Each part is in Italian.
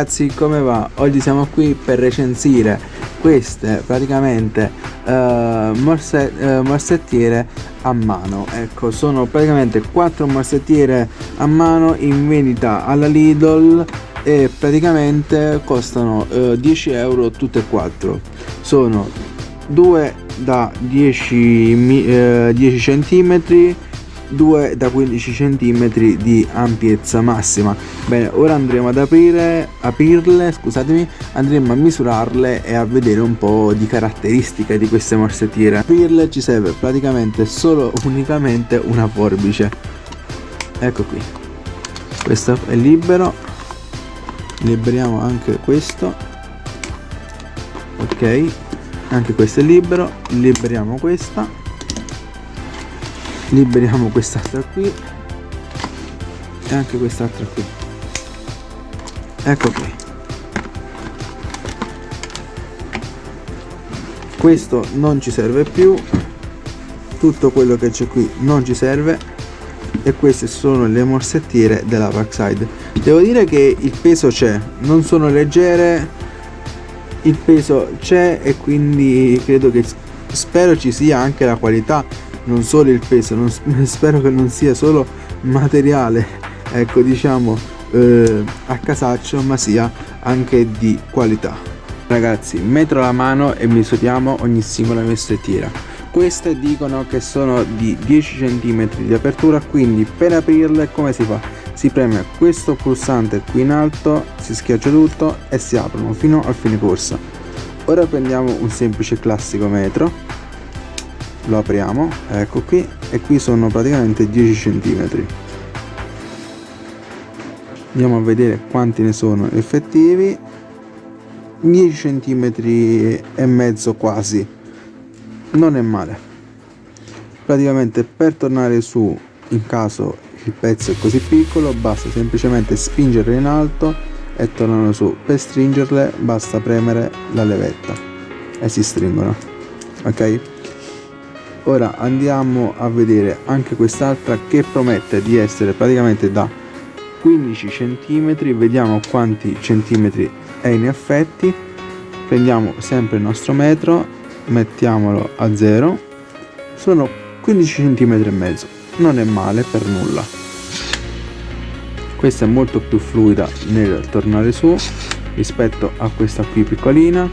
Ragazzi come va? Oggi siamo qui per recensire queste praticamente uh, morse, uh, morsettiere a mano ecco sono praticamente quattro morsettiere a mano in vendita alla Lidl e praticamente costano uh, 10 euro tutte e quattro sono due da 10, 10 centimetri 2 da 15 cm di ampiezza massima. Bene ora andremo ad aprire aprirle scusatemi andremo a misurarle e a vedere un po' di caratteristiche di queste morsettiere. Aprirle ci serve praticamente solo unicamente una forbice. Ecco qui. Questo è libero. Liberiamo anche questo. Ok. Anche questo è libero. Liberiamo questa liberiamo quest'altra qui. E anche quest'altra qui. Ecco qui. Questo non ci serve più. Tutto quello che c'è qui non ci serve. E queste sono le morsettiere della Parkside. Devo dire che il peso c'è. Non sono leggere. Il peso c'è e quindi credo che spero ci sia anche la qualità non solo il peso non, spero che non sia solo materiale ecco diciamo eh, a casaccio ma sia anche di qualità. Ragazzi metro la mano e misuriamo ogni singola messettiera queste dicono che sono di 10 cm di apertura quindi per aprirle come si fa? Si preme questo pulsante qui in alto si schiaccia tutto e si aprono fino al fine corsa. Ora prendiamo un semplice classico metro lo apriamo ecco qui e qui sono praticamente 10 cm andiamo a vedere quanti ne sono effettivi. 10 cm e mezzo quasi. Non è male. Praticamente per tornare su in caso il pezzo è così piccolo basta semplicemente spingerle in alto e tornano su. Per stringerle basta premere la levetta e si stringono. Ok ora andiamo a vedere anche quest'altra che promette di essere praticamente da 15 centimetri. Vediamo quanti centimetri è in effetti. Prendiamo sempre il nostro metro mettiamolo a 0 sono 15 centimetri e mezzo non è male per nulla. Questa è molto più fluida nel tornare su rispetto a questa qui piccolina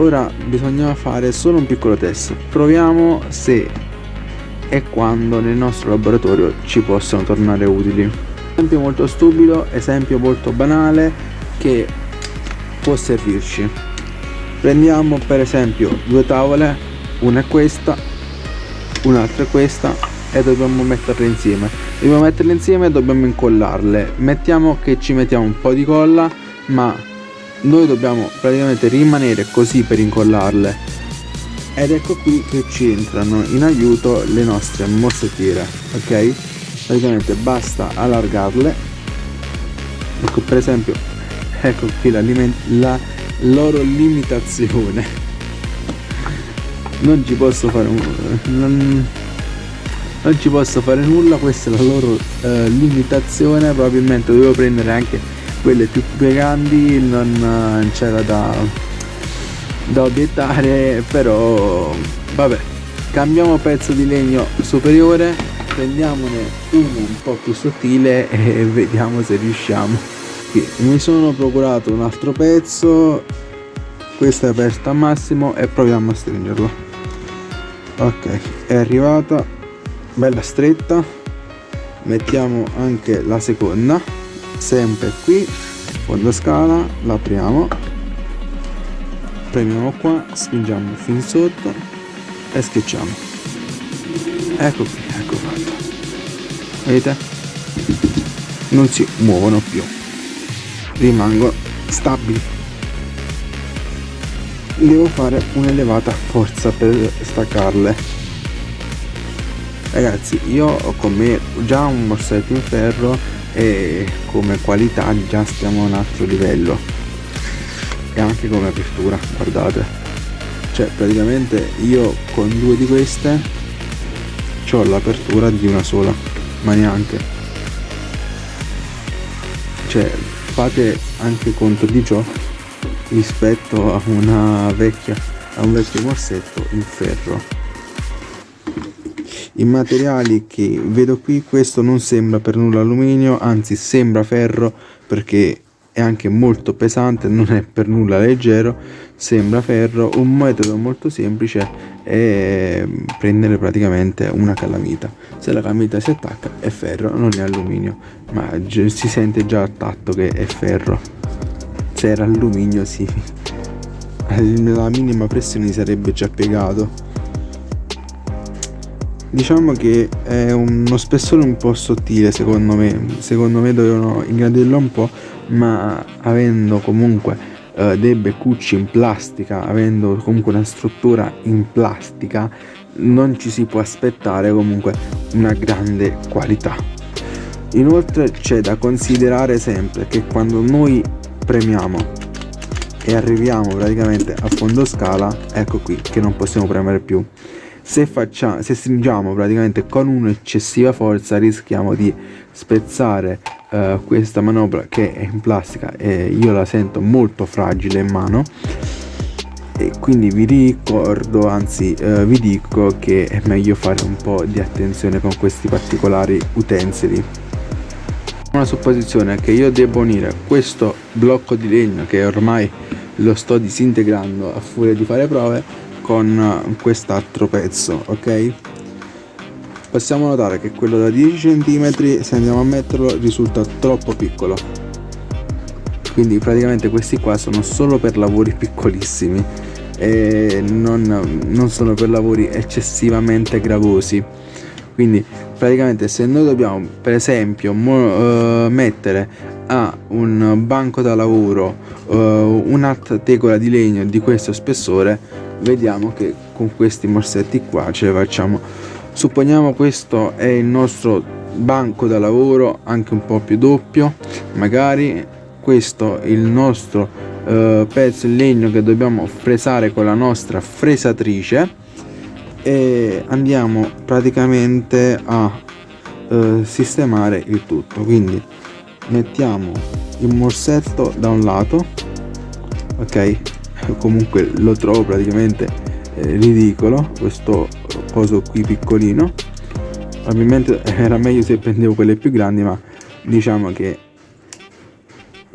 ora bisogna fare solo un piccolo test. Proviamo se e quando nel nostro laboratorio ci possono tornare utili. Esempio molto stupido esempio molto banale che può servirci. Prendiamo per esempio due tavole una è questa un'altra è questa e dobbiamo metterle insieme. Dobbiamo metterle insieme e dobbiamo incollarle. Mettiamo che ci mettiamo un po' di colla ma noi dobbiamo praticamente rimanere così per incollarle. Ed ecco qui che ci entrano in aiuto le nostre mossettiere ok? Praticamente basta allargarle. Ecco per esempio ecco qui la, la loro limitazione. Non ci posso fare non, non ci posso fare nulla questa è la loro eh, limitazione probabilmente dovevo prendere anche quelle più grandi non eh, c'era da, da obiettare però vabbè cambiamo pezzo di legno superiore prendiamone uno un po' più sottile e vediamo se riusciamo. Mi sono procurato un altro pezzo questo è aperto a massimo e proviamo a stringerlo. Ok è arrivata bella stretta mettiamo anche la seconda sempre qui fondo scala l'apriamo premiamo qua spingiamo fin sotto e schiacciamo. Ecco qui ecco fatto. Vedete? Non si muovono più. Rimangono stabili devo fare un'elevata forza per staccarle. Ragazzi io ho con me già un morsetto in ferro e come qualità già stiamo a un altro livello. E anche come apertura guardate. Cioè praticamente io con due di queste ho l'apertura di una sola ma neanche. Cioè fate anche conto di ciò rispetto a una vecchia a un vecchio morsetto in ferro i materiali che vedo qui questo non sembra per nulla alluminio anzi sembra ferro perché è anche molto pesante non è per nulla leggero sembra ferro. Un metodo molto semplice è prendere praticamente una calamita. Se la calamita si attacca è ferro non è alluminio ma si sente già al tatto che è ferro. Se era alluminio sì. La minima pressione sarebbe già piegato diciamo che è uno spessore un po' sottile secondo me. Secondo me dovevano ingrandirlo un po' ma avendo comunque eh, dei beccucci in plastica avendo comunque una struttura in plastica non ci si può aspettare comunque una grande qualità. Inoltre c'è da considerare sempre che quando noi premiamo e arriviamo praticamente a fondo scala ecco qui che non possiamo premere più se, facciamo, se stringiamo praticamente con un'eccessiva forza rischiamo di spezzare uh, questa manovra che è in plastica e io la sento molto fragile in mano. E quindi vi ricordo anzi uh, vi dico che è meglio fare un po' di attenzione con questi particolari utensili. Una supposizione è che io debbo unire questo blocco di legno che ormai lo sto disintegrando a furia di fare prove con quest'altro pezzo ok? Possiamo notare che quello da 10 cm se andiamo a metterlo risulta troppo piccolo. Quindi praticamente questi qua sono solo per lavori piccolissimi e non, non sono per lavori eccessivamente gravosi. Quindi praticamente se noi dobbiamo per esempio uh, mettere a un banco da lavoro uh, un'altra tegola di legno di questo spessore vediamo che con questi morsetti qua ce le facciamo. Supponiamo questo è il nostro banco da lavoro anche un po più doppio magari. Questo il nostro eh, pezzo in legno che dobbiamo fresare con la nostra fresatrice. E andiamo praticamente a eh, sistemare il tutto. Quindi mettiamo il morsetto da un lato ok comunque lo trovo praticamente eh, ridicolo questo coso qui piccolino. Probabilmente era meglio se prendevo quelle più grandi ma diciamo che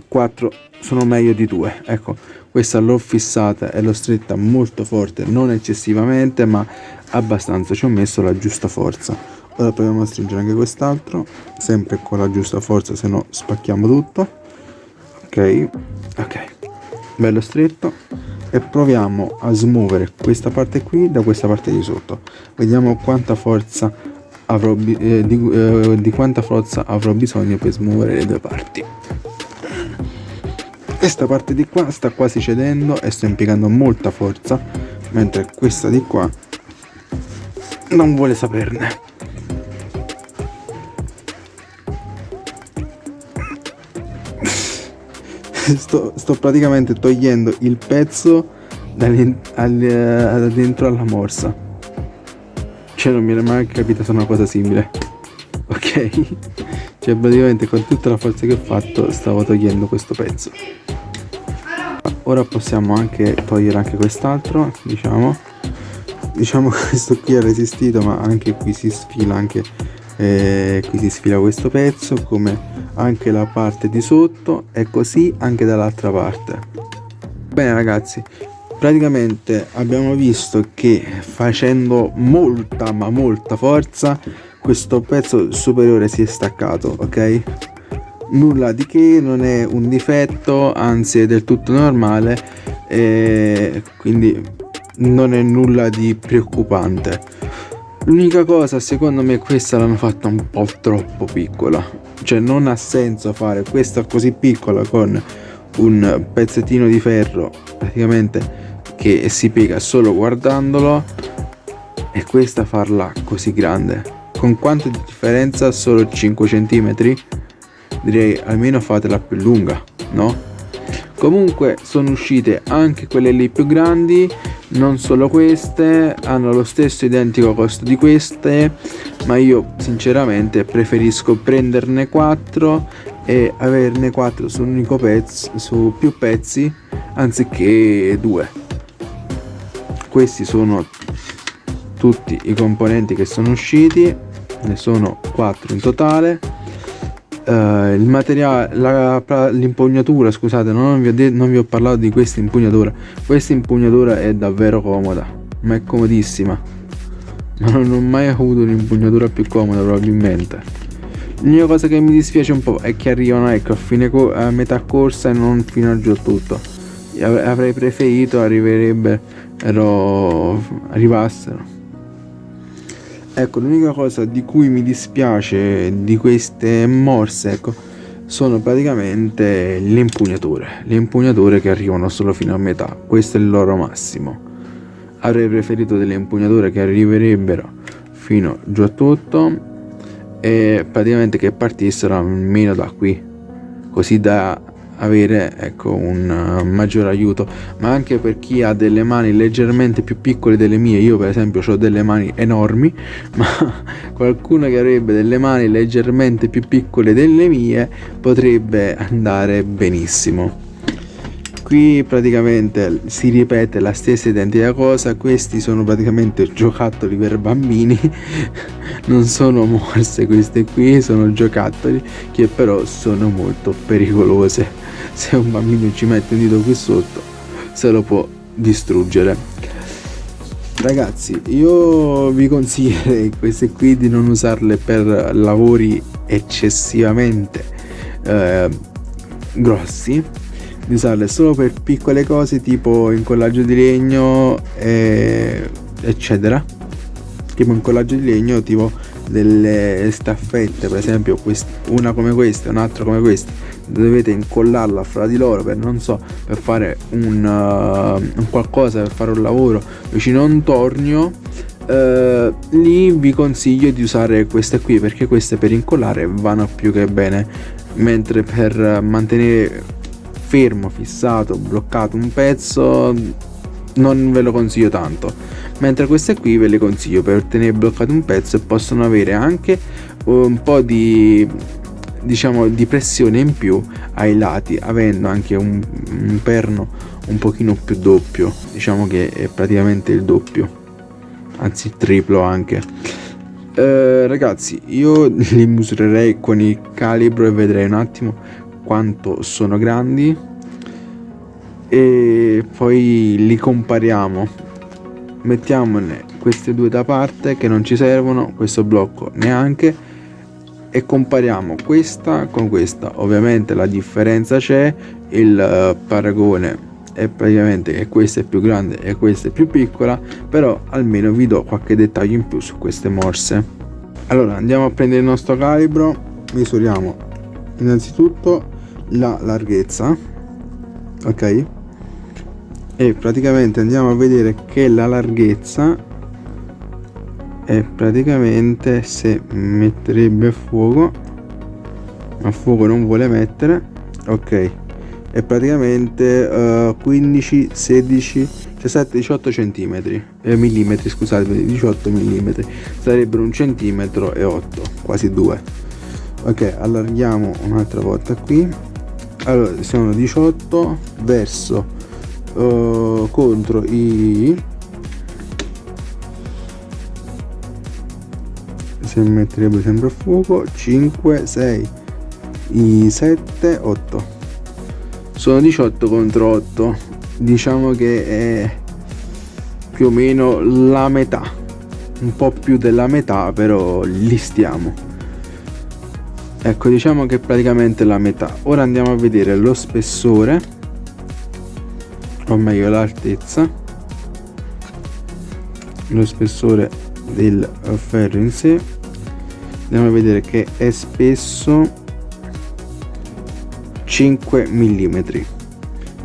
4 sono meglio di 2 ecco questa l'ho fissata e l'ho stretta molto forte non eccessivamente ma abbastanza. Ci ho messo la giusta forza. Ora proviamo a stringere anche quest'altro sempre con la giusta forza se no spacchiamo tutto. Ok ok. Bello stretto e proviamo a smuovere questa parte qui da questa parte di sotto. Vediamo quanta forza avrò eh, di, eh, di quanta forza avrò bisogno per smuovere le due parti. Questa parte di qua sta quasi cedendo e sto impiegando molta forza mentre questa di qua non vuole saperne sto, sto praticamente togliendo il pezzo da dentro alla morsa. Cioè non mi era mai capita su una cosa simile. Ok? Cioè praticamente con tutta la forza che ho fatto stavo togliendo questo pezzo. Ora possiamo anche togliere anche quest'altro diciamo. Diciamo che questo qui è resistito ma anche qui si sfila anche eh, qui si sfila questo pezzo come anche la parte di sotto e così anche dall'altra parte. Bene ragazzi praticamente abbiamo visto che facendo molta ma molta forza questo pezzo superiore si è staccato ok? Nulla di che non è un difetto anzi è del tutto normale e quindi non è nulla di preoccupante. L'unica cosa secondo me questa l'hanno fatta un po' troppo piccola cioè non ha senso fare questa così piccola con un pezzettino di ferro praticamente che si piega solo guardandolo e questa farla così grande. Con quanto di differenza? Solo 5 cm direi almeno fatela più lunga no? Comunque sono uscite anche quelle lì più grandi non solo queste hanno lo stesso identico costo di queste ma io sinceramente preferisco prenderne 4 e averne 4 su un unico pezzo su più pezzi anziché due. Questi sono tutti i componenti che sono usciti ne sono 4 in totale uh, il materiale l'impugnatura scusate non vi, ho non vi ho parlato di questa impugnatura. Questa impugnatura è davvero comoda ma è comodissima. Ma non ho mai avuto un'impugnatura più comoda probabilmente. L'unica cosa che mi dispiace un po' è che arrivano ecco a, fine a metà corsa e non fino giù tutto. Avrei preferito arriverebbero arrivassero ecco l'unica cosa di cui mi dispiace di queste morse ecco sono praticamente le impugnature le impugnature che arrivano solo fino a metà. Questo è il loro massimo. Avrei preferito delle impugnature che arriverebbero fino giù a tutto e praticamente che partissero almeno da qui così da avere ecco, un uh, maggior aiuto. Ma anche per chi ha delle mani leggermente più piccole delle mie io per esempio ho delle mani enormi ma qualcuno che avrebbe delle mani leggermente più piccole delle mie potrebbe andare benissimo. Qui praticamente si ripete la stessa identica cosa questi sono praticamente giocattoli per bambini non sono morse queste qui sono giocattoli che però sono molto pericolose se un bambino ci mette un dito qui sotto se lo può distruggere. Ragazzi io vi consiglierei queste qui di non usarle per lavori eccessivamente eh, grossi di usarle solo per piccole cose tipo incollaggio di legno eh, eccetera. Tipo incollaggio di legno tipo delle staffette per esempio una come questa un'altra come questa dovete incollarla fra di loro per non so per fare un, uh, un qualcosa per fare un lavoro vicino a un tornio uh, lì vi consiglio di usare queste qui perché queste per incollare vanno più che bene. Mentre per mantenere fermo fissato bloccato un pezzo non ve lo consiglio tanto. Mentre queste qui ve le consiglio per tenere bloccato un pezzo e possono avere anche un po' di diciamo di pressione in più ai lati avendo anche un, un perno un pochino più doppio. Diciamo che è praticamente il doppio anzi triplo anche. Eh, ragazzi io li misurerei con il calibro e vedrei un attimo quanto sono grandi e poi li compariamo. Mettiamone queste due da parte che non ci servono questo blocco neanche e compariamo questa con questa. Ovviamente la differenza c'è il uh, paragone è praticamente che questa è più grande e questa è più piccola però almeno vi do qualche dettaglio in più su queste morse. Allora andiamo a prendere il nostro calibro. Misuriamo innanzitutto la larghezza ok e praticamente andiamo a vedere che la larghezza e praticamente se metterebbe fuoco a fuoco non vuole mettere ok. È praticamente uh, 15 16 17 18 centimetri eh, millimetri scusate 18 millimetri. Sarebbero un centimetro e 8 quasi 2 ok allarghiamo un'altra volta qui. Allora sono 18 verso uh, contro i se metterebbe sempre a fuoco 5 6 i 7 8 sono 18 contro 8 diciamo che è più o meno la metà un po' più della metà però li stiamo. Ecco diciamo che è praticamente la metà. Ora andiamo a vedere lo spessore o meglio l'altezza lo spessore del ferro in sé. Andiamo a vedere che è spesso 5 mm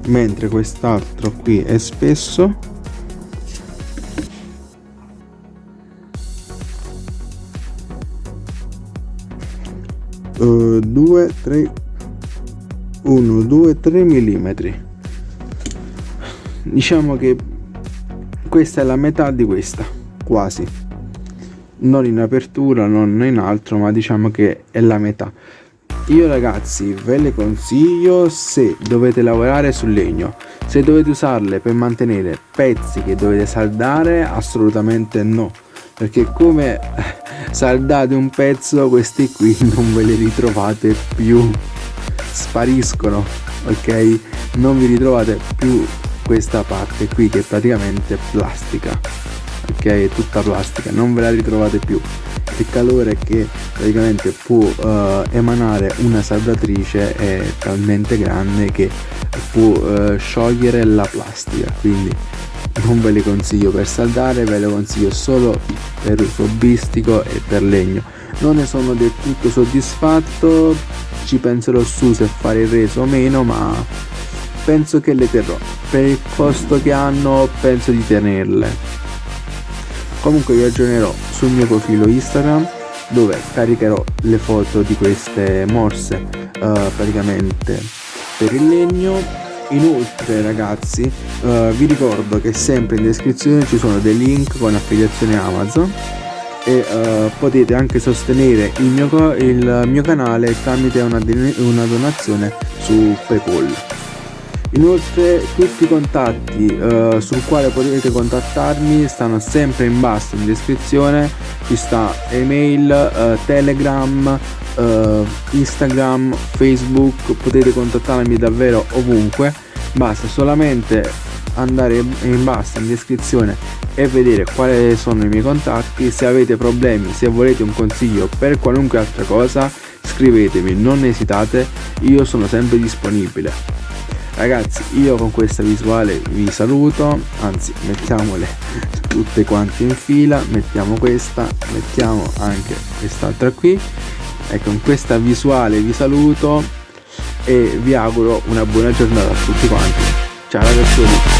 mentre quest'altro qui è spesso uh, 2 3 1 2 3 mm diciamo che questa è la metà di questa quasi. Non in apertura non in altro ma diciamo che è la metà. Io ragazzi ve le consiglio se dovete lavorare sul legno se dovete usarle per mantenere pezzi che dovete saldare assolutamente no. Perché come saldate un pezzo questi qui non ve li ritrovate più. Spariscono ok? Non vi ritrovate più questa parte qui che è praticamente plastica ok? È tutta plastica non ve la ritrovate più. Il calore che praticamente può uh, emanare una saldatrice è talmente grande che può uh, sciogliere la plastica quindi non ve le consiglio per saldare ve le consiglio solo per uso bistico e per legno. Non ne sono del tutto soddisfatto ci penserò su se fare il reso o meno ma penso che le terrò. Per il costo che hanno penso di tenerle. Comunque vi aggiornerò sul mio profilo instagram dove caricherò le foto di queste morse uh, praticamente per il legno. Inoltre ragazzi uh, vi ricordo che sempre in descrizione ci sono dei link con affiliazione amazon e uh, potete anche sostenere il mio, il mio canale tramite una, una donazione su paypal Inoltre tutti i contatti eh, sul quale potete contattarmi stanno sempre in basso in descrizione, ci sta email, eh, telegram, eh, instagram, facebook, potete contattarmi davvero ovunque, basta solamente andare in basso in descrizione e vedere quali sono i miei contatti, se avete problemi, se volete un consiglio per qualunque altra cosa scrivetemi, non esitate, io sono sempre disponibile ragazzi io con questa visuale vi saluto anzi mettiamole tutte quante in fila mettiamo questa mettiamo anche quest'altra qui. E con questa visuale vi saluto e vi auguro una buona giornata a tutti quanti. Ciao ragazzi